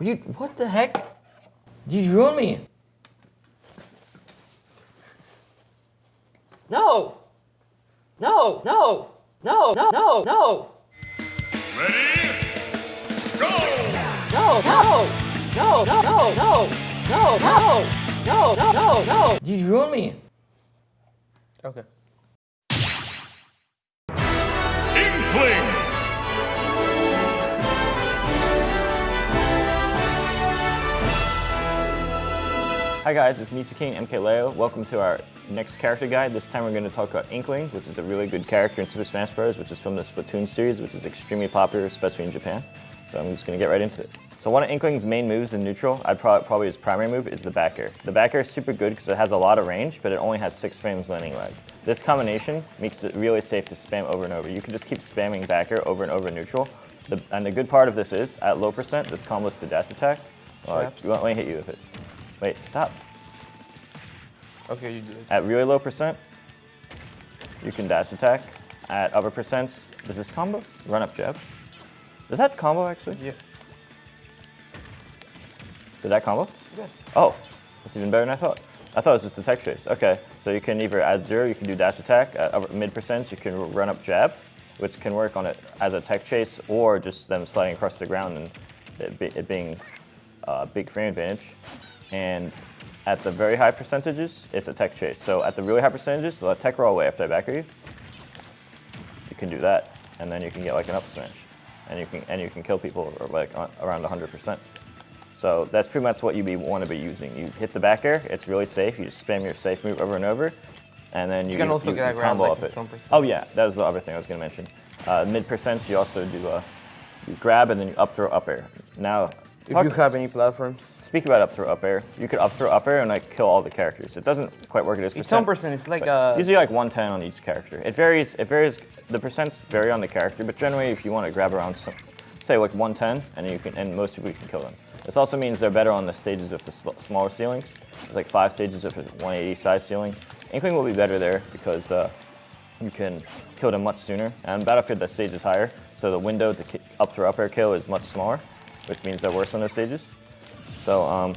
What, you, what the heck? You drew me. No! No, no, no, no, no, no! Ready? Go! No, no! No, no, no, no! No, no! No, no, no, no! You drew me! Okay. Inkling! Hi guys, it's King MKLeo. Welcome to our next character guide. This time we're going to talk about Inkling, which is a really good character in Super Smash Bros., which is from the Splatoon series, which is extremely popular, especially in Japan. So I'm just going to get right into it. So one of Inkling's main moves in neutral, I'd probably, probably his primary move, is the back air. The back air is super good because it has a lot of range, but it only has 6 frames landing lag. This combination makes it really safe to spam over and over. You can just keep spamming back air over and over in neutral. The, and the good part of this is, at low percent, this combos to dash attack. Well, Traps. let me hit you with it. Wait, stop. Okay, you do it. At really low percent, you can dash attack. At upper percents, does this combo? Run up jab. Does that combo actually? Yeah. Did that combo? Yes. Oh, that's even better than I thought. I thought it was just the tech chase. Okay, so you can either add zero, you can do dash attack. At mid percents, you can run up jab, which can work on it as a tech chase or just them sliding across the ground and it, be, it being a big frame advantage. And at the very high percentages, it's a tech chase. So at the really high percentages, let tech roll away after I back you. You can do that, and then you can get like an up smash, and you can and you can kill people like around 100%. So that's pretty much what you want to be using. You hit the back air, it's really safe. You just spam your safe move over and over, and then you, can also get, like, around, combo like, off it. Oh yeah, that was the other thing I was going to mention. Uh, mid percents, you also do uh, you grab and then you up throw up air. Now, If you have any platforms. Speak about up throw up air. You could up throw up air and like kill all the characters. It doesn't quite work at this It's percent. some percent. It's like but uh, usually like 110 on each character. It varies. It varies. The percents vary on the character, but generally, if you want to grab around, some, say like 110, and you can, and most people you can kill them. This also means they're better on the stages with the sl- smaller ceilings. There's like five stages with a 180 size ceiling. Inkling will be better there because uh, you can kill them much sooner. And Battlefield, the stage is higher, so the window to up throw up air kill is much smaller, which means they're worse on those stages. So um,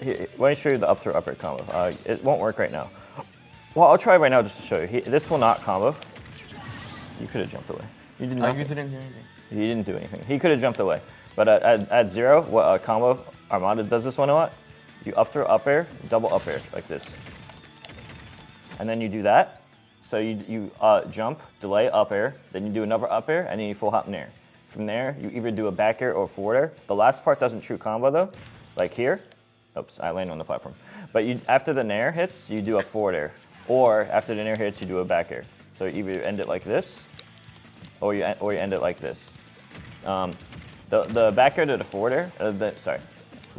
here, let me show you the up throw up air combo. Uh, it won't work right now. Well, I'll try right now just to show you. He, this will not combo. You could have jumped away. You did uh, nothing. you didn't do anything. He didn't do anything. He could have jumped away. But at, at, at zero, what a combo, Armada does this one a lot. You up throw up air, double up air, like this. And then you do that. So you, you uh, jump, delay up air, then you do another up air, and then you full hop nair. From there, you either do a back air or a forward air. The last part doesn't true combo though, like here. Oops, I landed on the platform. But you, after the nair hits, you do a forward air. Or after the nair hits, you do a back air. So you either end it like this, or you, or you end it like this. Um, the, the back air to the forward air, uh, the, sorry,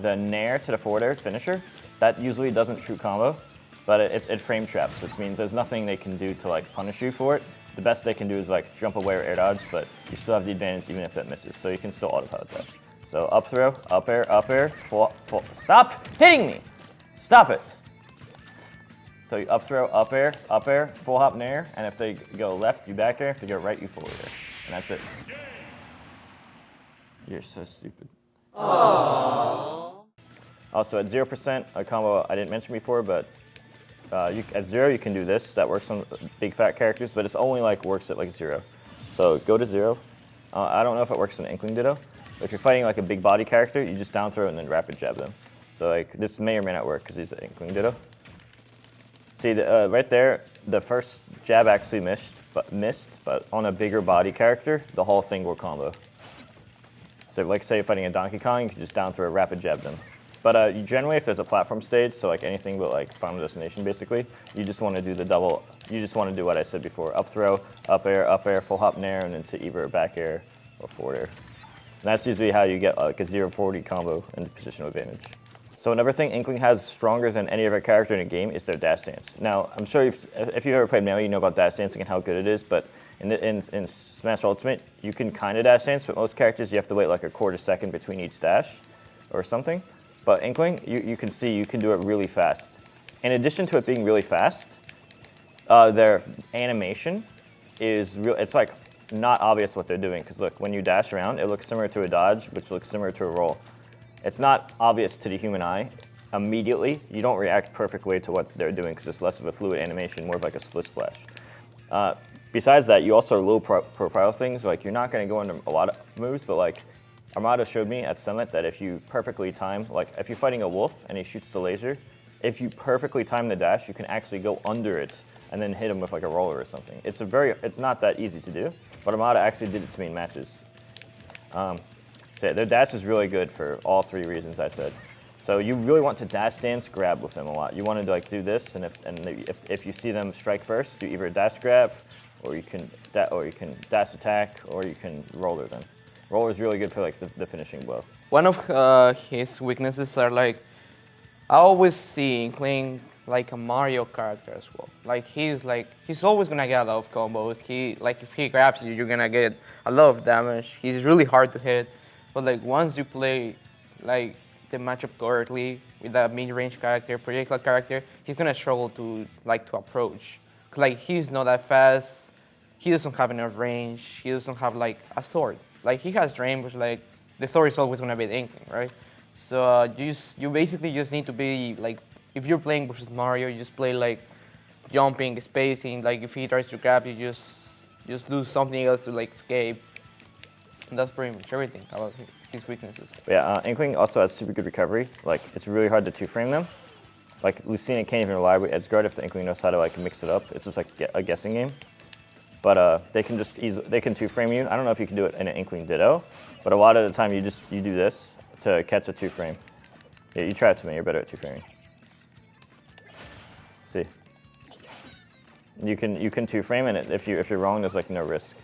the nair to the forward air finisher, that usually doesn't true combo, but it, it, it frame traps, which means there's nothing they can do to like punish you for it. The best they can do is like jump away or air dodge, but you still have the advantage even if that misses, so you can still autopilot that. So up throw, up air, up air, full, full, stop hitting me! Stop it! So you up throw, up air, up air, full hop in air, and if they go left, you back air. If they go right, you forward air. And that's it. You're so stupid. Also at 0%, a combo I didn't mention before, but uh, you, at zero you can do this. That works on big fat characters, but it's only like works at like zero. So go to zero. Uh, I don't know if it works on Inkling Ditto. If you're fighting like a big body character, you just down throw and then rapid jab them. So like this may or may not work because he's an Inkling Ditto. See, the, uh, right there, the first jab actually missed, but missed, but on a bigger body character, the whole thing will combo. So like say you're fighting a Donkey Kong, you can just down throw a rapid jab them. But uh, generally, if there's a platform stage, so like anything but like Final Destination basically, you just want to do the double, you just want to do what I said before, up throw, up air, up air, full hop nair, and then to either back air or forward air. And that's usually how you get like a 0-40 combo and positional advantage. So another thing Inkling has stronger than any other character in a game is their dash dance. Now, I'm sure if you've ever played Melee, you know about dash dancing and how good it is, but in, in, in Smash Ultimate, you can kind of dash dance, but most characters, you have to wait like a quarter second between each dash or something. But Inkling, you, you can see you can do it really fast. In addition to it being really fast, uh, their animation is real. It's like not obvious what they're doing. Because look, when you dash around, it looks similar to a dodge, which looks similar to a roll. It's not obvious to the human eye immediately. You don't react perfectly to what they're doing because it's less of a fluid animation, more of like a split splash. Uh, besides that, you also low pro profile things. Like you're not going to go into a lot of moves, but like Armada showed me at Summit that if you perfectly time, like if you're fighting a wolf and he shoots the laser, if you perfectly time the dash, you can actually go under it and then hit him with like a roller or something. It's a very, it's not that easy to do, but Armada actually did it to me in matches. Um, so their dash is really good for all three reasons I said. So you really want to dash dance grab with them a lot. You want to like do this, and if and if, if you see them strike first, you either dash grab, or you can or you can dash attack, or you can roller them. Roller is really good for like the, the finishing blow. One of uh, his weaknesses are like, I always see Inkling like a Mario character as well. Like he's like, he's always gonna get a lot of combos. He, like if he grabs you, you're gonna get a lot of damage. He's really hard to hit. But like once you play like the matchup correctly with that mid-range character, projectile character, he's gonna struggle to like to approach. Like he's not that fast. He doesn't have enough range. He doesn't have like a sword. Like he has but like the story is always gonna be the Inkling, right? So uh, you just, you basically just need to be like if you're playing versus Mario, you just play like jumping, spacing. Like if he tries to grab you, just just do something else to like escape. And that's pretty much everything about his weaknesses. Yeah, uh, Inkling also has super good recovery. Like it's really hard to two-frame them. Like Lucina can't even rely with Edgeguard if the Inkling knows how to like mix it up. It's just like a guessing game. But uh, they can just easily, they can two-frame you. I don't know if you can do it in an Inkling Ditto, but a lot of the time you just you do this to catch a two-frame. Yeah, you try it to me. You're better at two-framing. See, you can you can two-frame and it if you if you're wrong, there's like no risk.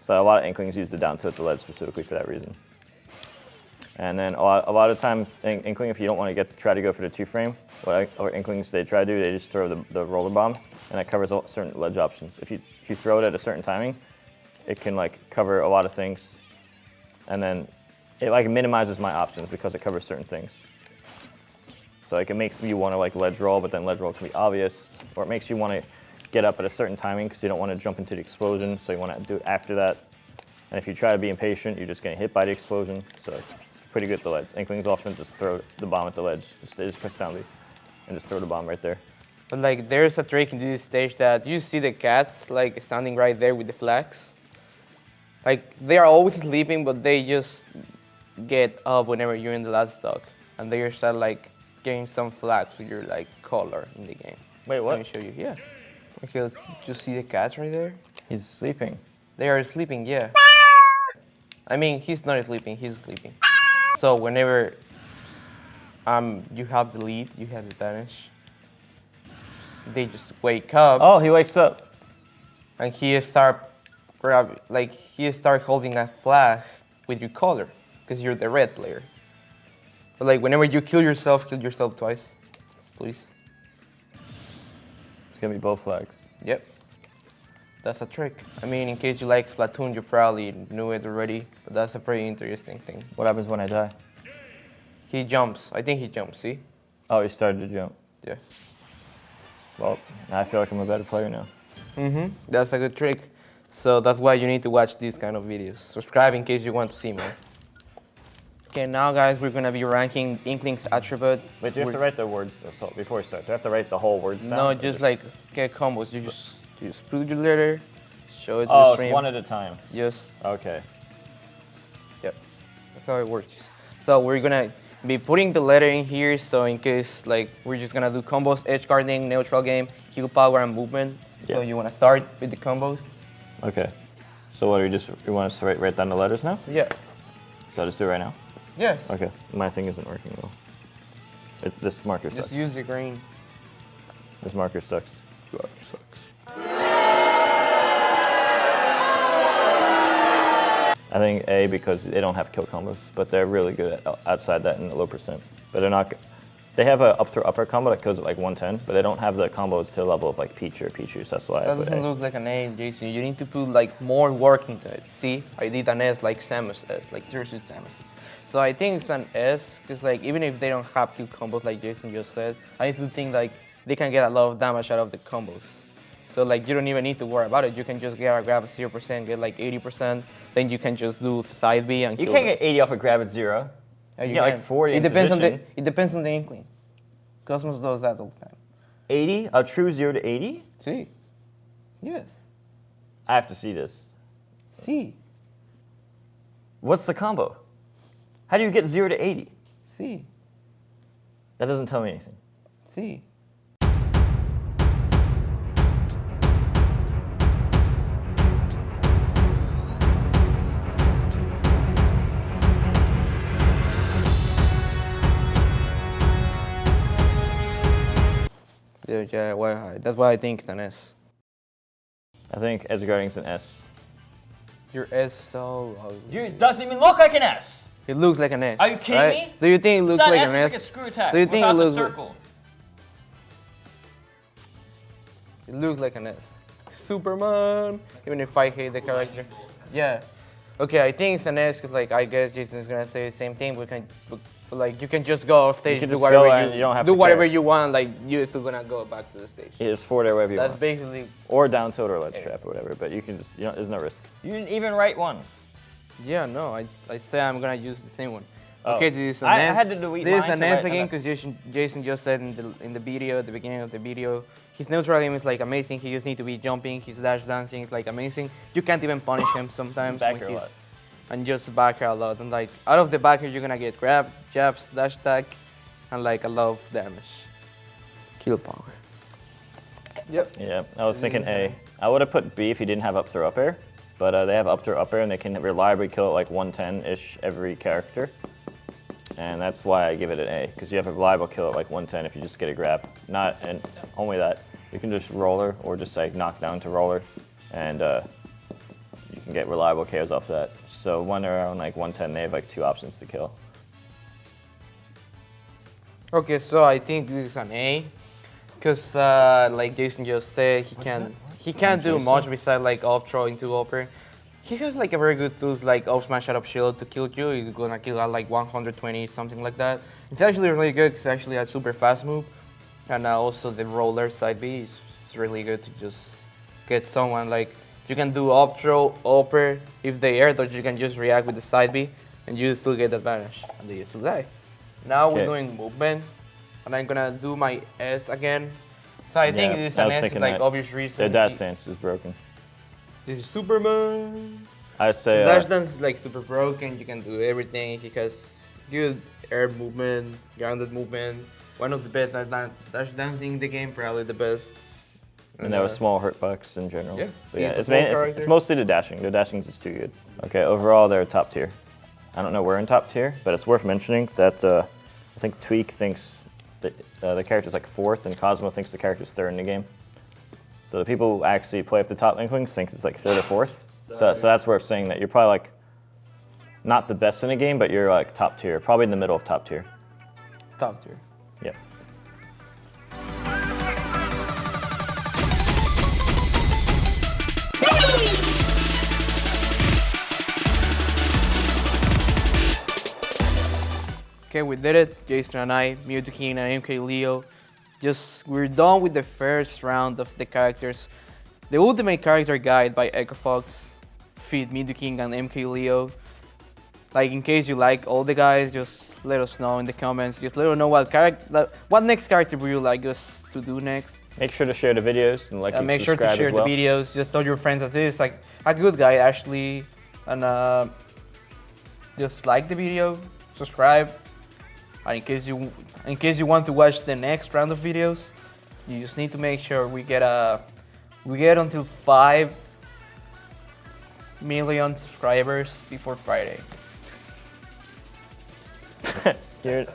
So a lot of Inklings use the down tilt the ledge specifically for that reason. And then a lot, a lot of time, Inkling, if you don't want to get to try to go for the two frame, what I, or Inklings they try to do, they just throw the, the roller bomb, and that covers all, certain ledge options. If you if you throw it at a certain timing, it can like cover a lot of things, and then it like minimizes my options because it covers certain things. So like it makes you want to like ledge roll, but then ledge roll can be obvious, or it makes you want to get up at a certain timing because you don't want to jump into the explosion, so you want to do it after that. And if you try to be impatient, you're just getting hit by the explosion. So it's pretty good at the ledge. Inklings often just throw the bomb at the ledge. Just they just press down B and just throw the bomb right there. But like there's a trick in this stage that you see the cats like standing right there with the flags. Like they are always sleeping, but they just get up whenever you're in the last stock, and they start like getting some flags with your like color in the game. Wait, what? Let me show you. Yeah, because you see the cats right there. He's sleeping. They are sleeping. Yeah. I mean, he's not sleeping. He's sleeping. So whenever um you have the lead, you have the advantage. They just wake up. Oh, he wakes up. And he start grab like he start holding a flag with your color because you're the red player. But like whenever you kill yourself, kill yourself twice, please. It's gonna be both flags. Yep. That's a trick. I mean, in case you like Splatoon, you probably knew it already, but that's a pretty interesting thing. What happens when I die? He jumps. I think he jumps, see? Oh, he started to jump. Yeah. Well, I feel like I'm a better player now. Mm-hmm. That's a good trick. So that's why you need to watch these kind of videos. Subscribe in case you want to see more. Okay, now guys, we're gonna be ranking Inkling's attributes. Wait, do you have We're- to write the words so before we start? Do I have to write the whole words down? No, or just like get combos. You just you just put your letter, show it to Oh, the it's stream. one at a time. Just Okay. yep. That's how it works. So we're gonna be putting the letter in here. So in case like we're just gonna do combos, edge guarding, neutral game, heal power, and movement. So you wanna start with the combos? Okay. So what do you just you want us to write, write down the letters now? Yeah. So I just do it right now? Yes. Okay. My thing isn't working well. It, this marker Just sucks. use the green. This marker sucks. sucks. I think A because they don't have kill combos, but they're really good at, outside that in the low percent. But they're not. They have a up throw up air combo that goes at like 110, but they don't have the combos to the level of like Peach or Peaches. That's why That doesn't look like an A, Jason. You need to put like more work into it. See, I did an S like Samus S, like Zero Suit Samus S. So I think it's an S, because like even if they don't have kill combos like Jason just said, I still think like they can get a lot of damage out of the combos. So like you don't even need to worry about it. You can just get a grab at zero percent, get like eighty percent. Then you can just do side B and You can't get 80 off a grab at zero. Yeah, you get like. 40 It depends on the it depends on the inkling. Cosmos does that all the time. 80? A true 0 to 80? See? Yes. I have to see this. See. What's the combo? How do you get 0 to 80? See. That doesn't tell me anything. See. Uh, yeah, yeah, well, that's why I think it's an S. I think edge guarding's an S. Your S so ugly. You it doesn't even look like an S. It looks like an S. Are you kidding right? me? Do you think it looks not like an S, an it's like a screw attack Do you think it without the looks circle. It looks like an S. Superman. Even if I hate the character. Yeah. Okay, I think it's an S because like I guess Jason's gonna say the same thing. We can, but, but, like you can just go off stage, can do just whatever go you, and you don't have do to whatever care. you want. Like you're still gonna go back to the stage. It is forward air wherever you want. That's want. basically. Or down tilt or ledge trap or whatever, but you can just, you know, there's no risk. You didn't even write one. Yeah, no, I, I say I'm gonna use the same one. Oh. Okay, this is an I- I had to delete This is an write again because Jason, Jason just said in the in the video at the beginning of the video, his neutral game is like amazing. He just need to be jumping. His dash dancing is like amazing. You can't even punish him sometimes. Back when air a he's- lot. And just back air a lot. And like out of the back air, you're gonna get grab, jabs, dash attack, and like a lot of damage. Kill power. Yep. Yeah, I was thinking A. I would have put B if he didn't have up throw up air, but uh, they have up throw up air and they can reliably kill it like 110-ish every character. And that's why I give it an A, because you have a reliable kill at like 110 if you just get a grab. Not, and only that, you can just roller or just like knock down to roller, and uh, you can get reliable KOs off that. So when they're around like 110, they have like two options to kill. Okay, so I think this is an A, because uh, like Jason just said, he can he can't do Jason? much besides like up throw into up air. He has like a very good tools like up smash out up shield to kill you. He's gonna kill at like 120 something like that. It's actually really good because actually a super fast move, and uh, also the roller side B is, is really good to just get someone like you can do up throw up air if they air dodge you can just react with the side B and you still get advantage and they still die. Now we're doing movement, and I'm gonna do my S again. So I think this is an S thinking like that. obvious reason. Their dash dance is broken. This is Superman. I say dash uh, dance is like super broken. You can do everything. He has good air movement, grounded movement. One of the best dash dancing in the game, probably the best. And there was uh, small hurtbox in general. Yeah, But yeah it's, main, it's, it's mostly the dashing. The dashing is just too good. Okay, overall they're top tier. I don't know where in top tier, but it's worth mentioning that uh, I think Tweek thinks that uh, the character's like fourth, and Cosmo thinks the character's third in the game. So the people who actually play with the top Inklings think it's like third or fourth. So, so that's worth saying that you're probably like not the best in the game, but you're like top tier, probably in the middle of top tier. top tier. Yeah. Okay, we did it. Jason and I, Mew2King and MK Leo. Just we're done with the first round of the characters. The Ultimate Character Guide by Echo Fox feed Mew2King and MK Leo. Like in case you like all the guys, just let us know in the comments. Just let us know what character, what next character would you like us to do next. Make sure to share the videos and like Uh, and make sure to share well. the videos. Just tell your friends that this is like a good guy actually, and uh, just like the video, subscribe. And in case you in case you want to watch the next round of videos, you just need to make sure we get a we get until five million subscribers before Friday. Here-